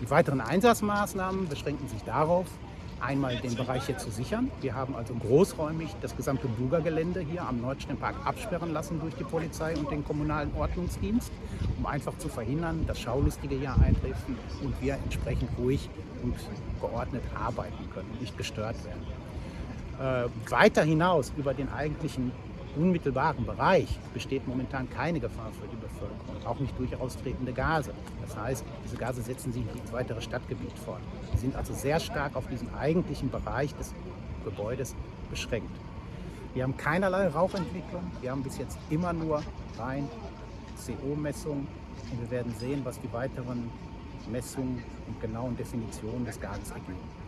Die weiteren Einsatzmaßnahmen beschränken sich darauf, einmal den Bereich hier zu sichern. Wir haben also großräumig das gesamte Buga-Gelände hier am Nordsternpark absperren lassen durch die Polizei und den kommunalen Ordnungsdienst, um einfach zu verhindern, dass Schaulustige hier eintreffen und wir entsprechend ruhig und geordnet arbeiten können nicht gestört werden. Äh, weiter hinaus über den eigentlichen unmittelbaren Bereich besteht momentan keine Gefahr für die Bevölkerung, auch nicht durch austretende Gase. Das heißt, diese Gase setzen sich ins weitere Stadtgebiet fort. Sie sind also sehr stark auf diesen eigentlichen Bereich des Gebäudes beschränkt. Wir haben keinerlei Rauchentwicklung, wir haben bis jetzt immer nur rein CO-Messungen und wir werden sehen, was die weiteren Messungen und genauen Definitionen des Gases ergeben.